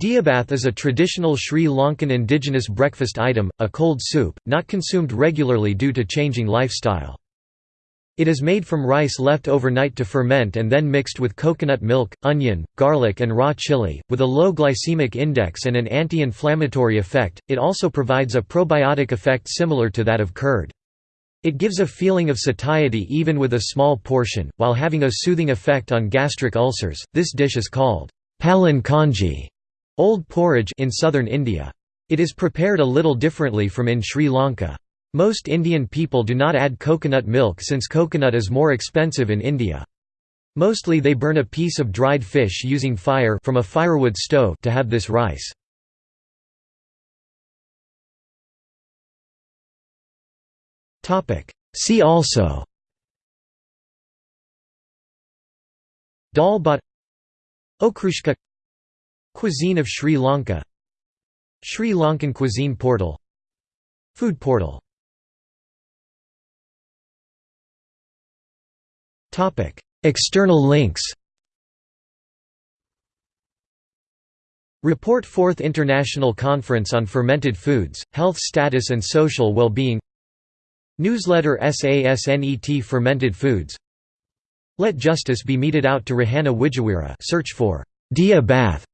Diyabath is a traditional Sri Lankan indigenous breakfast item, a cold soup, not consumed regularly due to changing lifestyle. It is made from rice left overnight to ferment and then mixed with coconut milk, onion, garlic and raw chili. With a low glycemic index and an anti-inflammatory effect, it also provides a probiotic effect similar to that of curd. It gives a feeling of satiety even with a small portion, while having a soothing effect on gastric ulcers. This dish is called palan kanji Old porridge in southern India. It is prepared a little differently from in Sri Lanka. Most Indian people do not add coconut milk since coconut is more expensive in India. Mostly they burn a piece of dried fish using fire from a firewood stove to have this rice. See also Dal bhat Okroshka Cuisine of Sri Lanka. Sri Lankan cuisine portal. Food portal. External links. Report 4th International Conference on Fermented Foods, Health Status and Social Well-Being. Newsletter SASNET Fermented Foods. Let Justice be meted out to Rohana Wijeweera search for Dia Bath